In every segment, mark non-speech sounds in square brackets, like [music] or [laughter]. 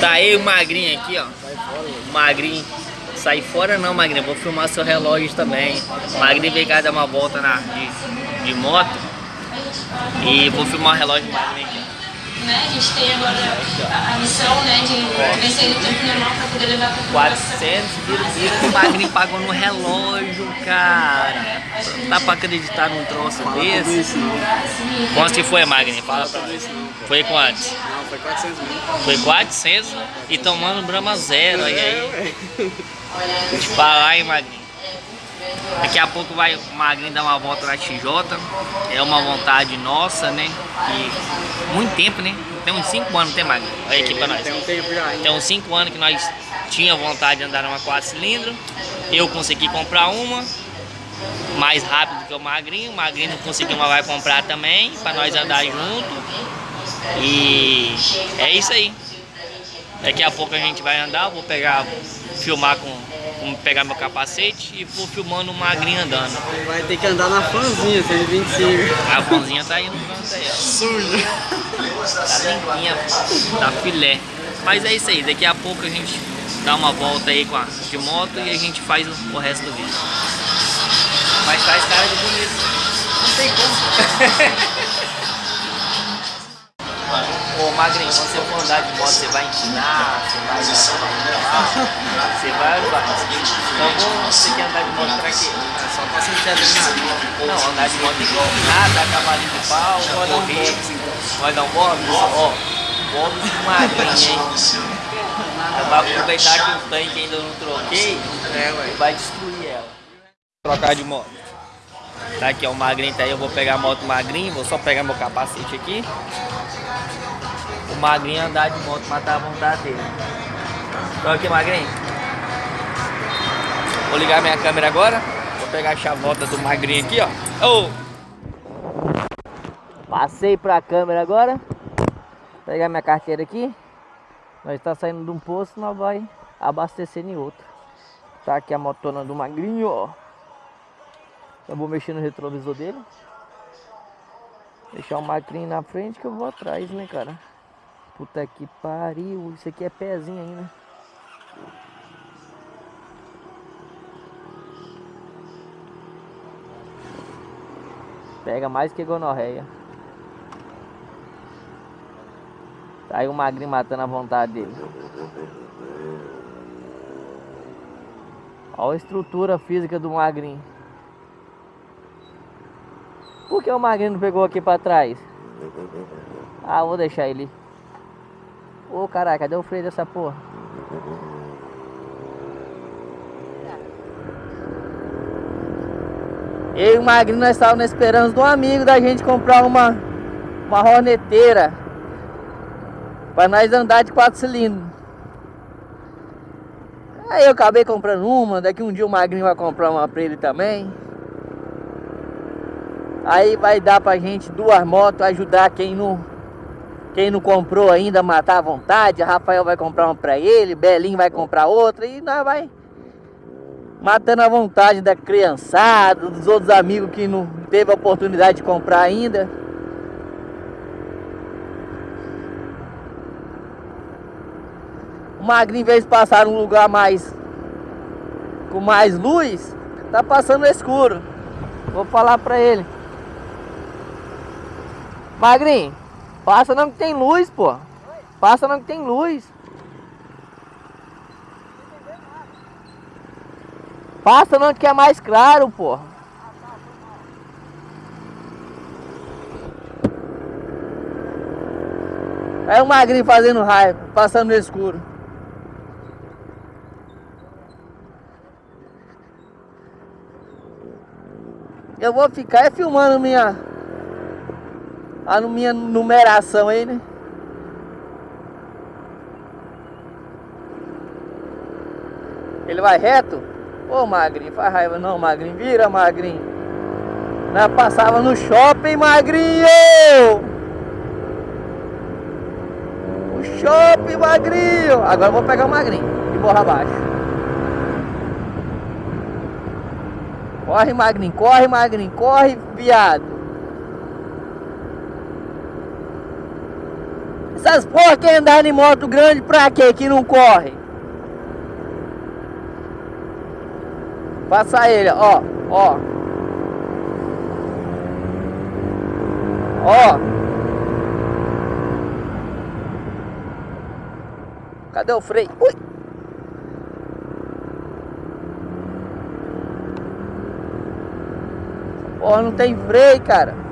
Tá aí o magrinho aqui, ó. Magrinho. Sai fora não, Magrinho. Vou filmar seu relógio também. Magrinho veio cá dar uma volta na, de, de moto. E vou filmar o relógio do Magrinho aqui. Né? A gente tem agora a, a missão né, de vencer no tempo normal para poder levar para 400 vira o Magrinho pagou no relógio, cara. Dá pra acreditar num troço desse? Quanto que foi, Magrinho? Fala pra nós. Foi quantos? Não, foi 400 mil. Foi 400 e tomando Brahma Zero. E aí, te falar, hein, Magrinho? Daqui a pouco vai o Magrinho dar uma volta na XJ. É uma vontade nossa, né? E muito tempo, né? Tem uns 5 anos, tem Magrinho? Olha aqui pra nós. Tem um tempo já? Tem uns 5 anos que nós tinha vontade de andar numa 4 cilindros. Eu consegui comprar uma. Mais rápido que o Magrinho. O Magrinho não conseguiu, mas vai comprar também. Pra nós andar junto. E é isso aí. Daqui a pouco a gente vai andar. Vou pegar, filmar com, com pegar meu capacete e vou filmando o Magrinho andando. Vai ter que andar na fanzinha, 125. A pãozinha tá no canto aí, ó. Suja. Tá limpinha, tá filé. Mas é isso aí, daqui a pouco a gente dá uma volta aí com a de moto e a gente faz o, o resto do vídeo. Mas faz cara de bonito. Não tem como. [laughs] Ô Magrinho, quando você for andar de moto, você vai ensinar, você vai Você vai vai? Então você quer andar de moto pra quê? Só pra sentir adrenalina. Não, andar de moto igual nada, cavalinho de pau, correr, vai dar um bônus, ó, bônus de magrinho, hein? Eu vou aproveitar que o tanque ainda não troquei É, e vai destruir ela. Trocar de moto. Tá aqui, ó, o magrinho tá aí, eu vou pegar a moto magrinho, vou só pegar meu capacete aqui. Magrinho andar de moto, matar a vontade dele. Então aqui, magrinho. Vou ligar minha câmera agora. Vou pegar a chavota do magrinho aqui, ó. Ô! Passei pra câmera agora. Pegar minha carteira aqui. Nós está saindo de um posto, nós vai abastecer em outro. Tá aqui a motona do magrinho, ó. Eu vou mexer no retrovisor dele. Deixar o magrinho na frente que eu vou atrás, né, cara? Puta que pariu. Isso aqui é pezinho ainda. Pega mais que gonorreia. Tá aí o magrinho matando a vontade dele. Olha a estrutura física do magrinho. Por que o magrinho não pegou aqui pra trás? Ah, vou deixar ele. Ô caralho, cadê o freio dessa porra? Eu e o Magrinho nós estávamos na esperança de um amigo da gente comprar uma, uma horneteira para nós andar de quatro cilindros. Aí eu acabei comprando uma, daqui um dia o Magrinho vai comprar uma para ele também. Aí vai dar pra gente duas motos, ajudar quem não, quem não comprou ainda matar à vontade. Rafael vai comprar uma pra ele, Belinho vai comprar outra e nós vai matando a vontade da criançada, dos outros amigos que não teve a oportunidade de comprar ainda. O Magrinho, em vez de passar num lugar mais com mais luz, tá passando escuro. Vou falar pra ele. Magrinho, passa não que tem luz, pô. Passa não que tem luz. Passa não que é mais claro, pô. É o magrinho fazendo raiva, passando no escuro. Eu vou ficar é filmando minha a minha numeração aí, né? Ele vai reto? Ô Magrinho, faz raiva não, Magrinho. Vira, Magrinho. Nós passava no shopping, Magrinho! O shopping, Magrinho! Agora eu vou pegar o Magrinho, de borra abaixo. Corre, Magrinho, corre, Magrinho, corre, viado. Essas porra que andar em moto grande pra quê? Que não corre. Passa ele, ó, ó. Ó. Cadê o freio? Ui. Porra, não tem freio, cara.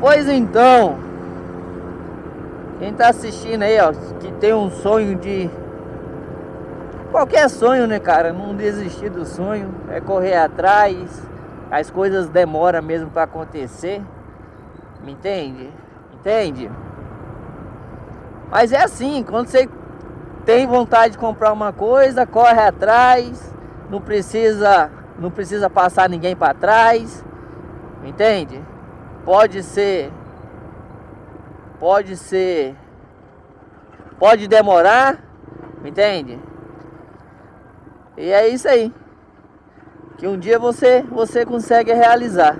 Pois então, quem tá assistindo aí, ó, que tem um sonho de qualquer sonho, né, cara? Não desistir do sonho, é correr atrás. As coisas demoram mesmo para acontecer. Me entende? Entende? Mas é assim, quando você tem vontade de comprar uma coisa, corre atrás, não precisa, não precisa passar ninguém para trás. Entende? Pode ser pode ser pode demorar, entende? E é isso aí. Que um dia você você consegue realizar.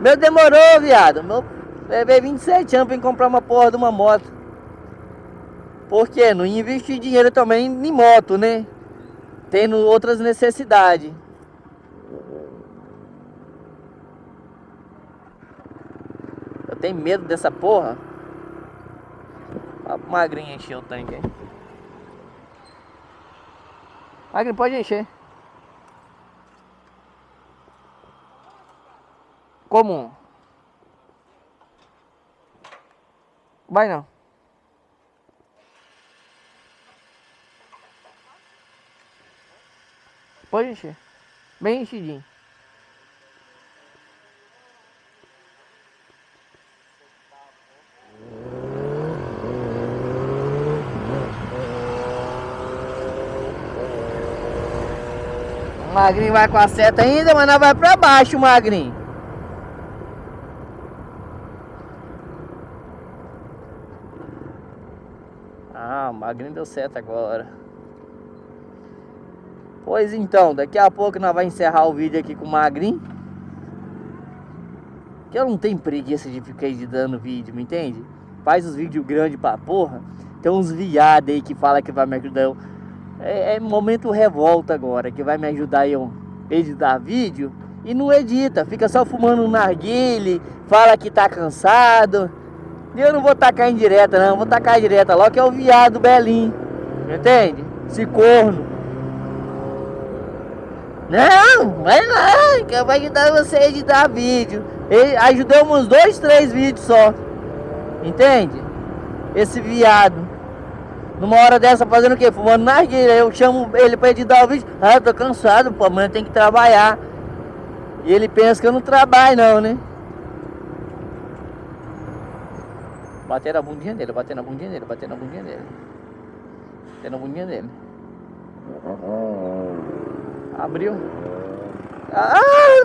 Meu demorou, viado. Meu levei 27 anos para comprar uma porra de uma moto. Porque não investir dinheiro também em moto, né? Tendo outras necessidades. Tenho medo dessa porra. A magrinha encher o tanque aí. Magrinho, pode encher. Como? Vai não. Pode encher. Bem enchidinho. Magrinho vai com a seta ainda, mas não vai pra baixo, magrinho. Ah, o magrinho deu seta agora. Pois então, daqui a pouco nós vamos encerrar o vídeo aqui com o magrinho. Que eu não tenho preguiça de ficar editando vídeo, me entende? Faz os vídeos grandes pra porra. Tem uns viados aí que fala que vai me ajudar. É, é momento revolta agora, que vai me ajudar eu editar vídeo e não edita, fica só fumando um narguile, fala que tá cansado. Eu não vou tacar em direta não, vou tacar em direta logo que é o viado Belim. Entende? Esse corno. Não, vai lá, que eu vou ajudar você a editar vídeo. Ele ajudou uns dois, três vídeos só. Entende? Esse viado. Numa hora dessa fazendo o quê? Fumando narguilha. Eu chamo ele pra editar o vídeo. Ah, eu tô cansado, pô, amanhã tem que trabalhar. E ele pensa que eu não trabalho não, né? Bater na bundinha dele, bater na bundinha dele, bater na bundinha dele. Bater na bundinha dele. Abriu. Ah,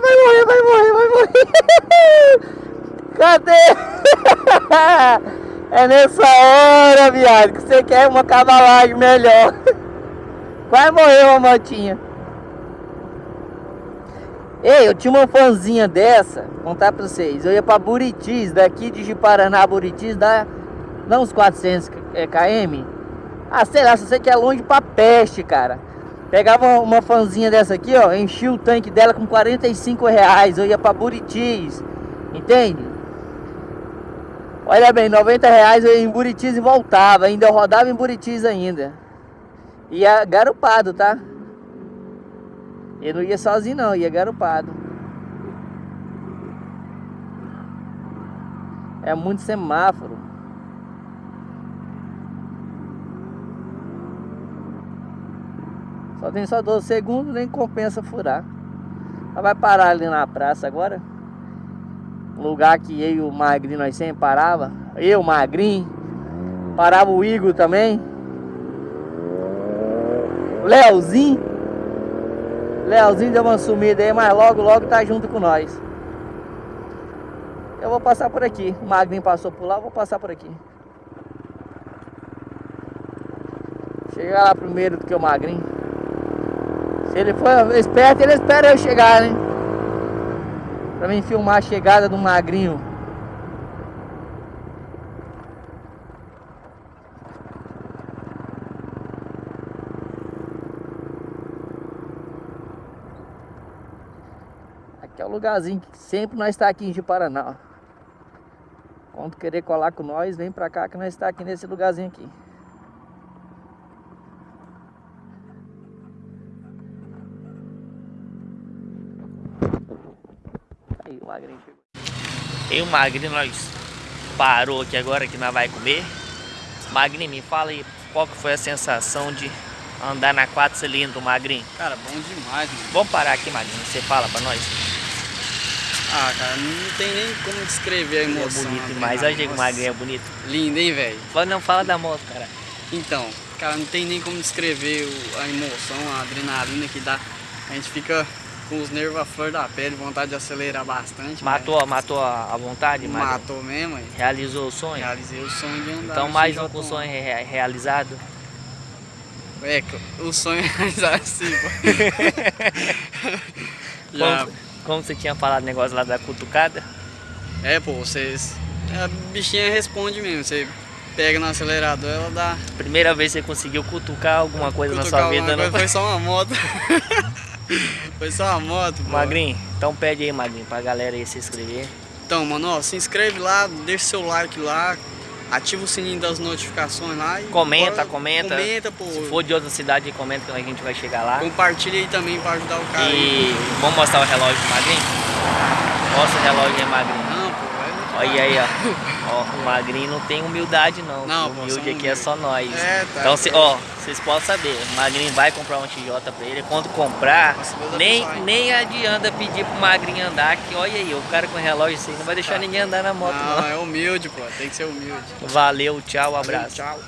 vai morrer, vai morrer, vai morrer. [laughs] Cadê? [laughs] É nessa hora, viado, que você quer uma cavalagem melhor. [laughs] Quase morreu uma motinha. Ei, eu tinha uma fanzinha dessa, vou contar pra vocês. Eu ia pra Buritis, daqui de Jiparaná, Buritis, dá, dá uns 400 km. Ah, sei lá, se você quer longe pra peste, cara. Pegava uma fanzinha dessa aqui, ó, enchia o tanque dela com 45 reais. Eu ia pra Buritis, entende? Olha bem, 90 reais eu ia em Buritis e voltava. Ainda eu rodava em Buritis ainda. Ia garupado, tá? Eu não ia sozinho não, ia garupado. É muito semáforo. Só tem só 12 segundos, nem compensa furar. Ela vai parar ali na praça agora. Lugar que eu e o Magrinho nós sempre parava. Eu, Magrinho. Parava o Igor também. Leozinho. Leozinho deu uma sumida aí, mas logo, logo tá junto com nós. Eu vou passar por aqui. O Magrinho passou por lá, eu vou passar por aqui. Chegar lá primeiro do que o Magrinho. Se ele for esperto, ele espera eu chegar, né? Pra mim filmar a chegada do magrinho. Aqui é o lugarzinho que sempre nós está aqui em Paraná. Quando querer colar com nós, vem pra cá que nós está aqui nesse lugarzinho aqui. Magrinho chegou. E o Magrinho, nós parou aqui agora que nós vai comer. Magrinho, me fala aí qual que foi a sensação de andar na 4 cilindros, Magrinho. Cara, bom demais, mano. Vamos parar aqui, Magrinho, você fala pra nós. Ah, cara, não tem nem como descrever a Ele é emoção. bonito né, demais, olha que o Magrinho é bonito. Lindo, hein, velho? Não fala da moto, cara. Então, cara, não tem nem como descrever a emoção, a adrenalina que dá. A gente fica com os nervos à flor da pele, vontade de acelerar bastante. Matou, matou a, a vontade. Magrinho? Matou mesmo. Realizou o sonho? Realizei o sonho de andar. Então mais um CJ1. com o sonho re- realizado. É, o sonho é realizar assim, pô. [laughs] Já, Como, como você tinha falado o negócio lá da cutucada, é, pô, vocês. A bichinha responde mesmo. Você pega no acelerador, ela dá. primeira vez que você conseguiu cutucar alguma coisa na cutucar sua vida, não coisa, Foi só uma moto. [laughs] [laughs] foi só uma moto, pô. Magrinho, então pede aí, Magrinho, pra galera aí se inscrever. Então, mano, ó, se inscreve lá, deixa seu like lá, ativa o sininho das notificações lá e. Comenta, bora- comenta. Comenta, pô. Se for de outra cidade, comenta que a gente vai chegar lá. Compartilha aí também pra ajudar o cara. aí. E vamos mostrar o relógio do Magrinho? Mostra o relógio aí, Magrinho. Não, é Olha aí, ó. Ó, o Magrinho não tem humildade não. Não, o humilde aqui é só nós. É, tá. Então, cê, ó, vocês podem saber, o Magrinho vai comprar um TJ pra ele. Quando comprar, Nossa, nem, nem adianta pedir pro Magrinho andar, que olha aí, o cara com relógio assim não vai deixar ninguém andar na moto Não, não. é humilde, pô, tem que ser humilde. Valeu, tchau, abraço. Tchau.